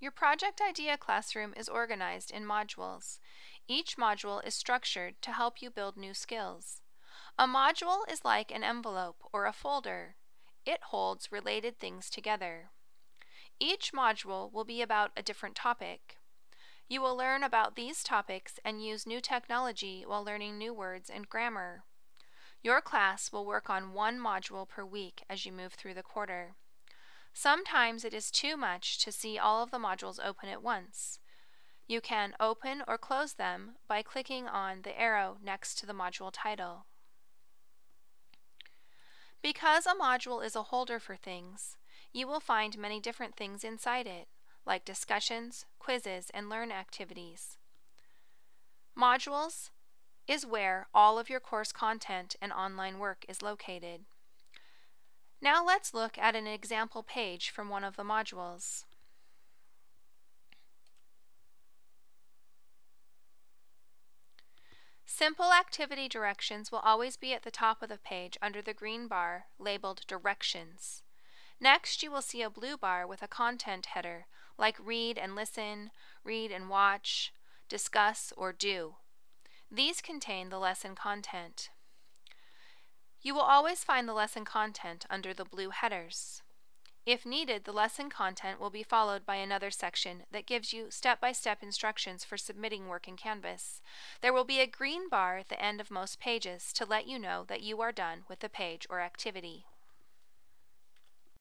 Your Project Idea classroom is organized in modules. Each module is structured to help you build new skills. A module is like an envelope or a folder. It holds related things together. Each module will be about a different topic. You will learn about these topics and use new technology while learning new words and grammar. Your class will work on one module per week as you move through the quarter. Sometimes it is too much to see all of the modules open at once. You can open or close them by clicking on the arrow next to the module title. Because a module is a holder for things, you will find many different things inside it, like discussions, quizzes, and learn activities. Modules is where all of your course content and online work is located. Now let's look at an example page from one of the modules. Simple activity directions will always be at the top of the page under the green bar labeled Directions. Next, you will see a blue bar with a content header like Read and Listen, Read and Watch, Discuss, or Do. These contain the lesson content. You will always find the lesson content under the blue headers. If needed, the lesson content will be followed by another section that gives you step-by-step instructions for submitting work in Canvas. There will be a green bar at the end of most pages to let you know that you are done with the page or activity.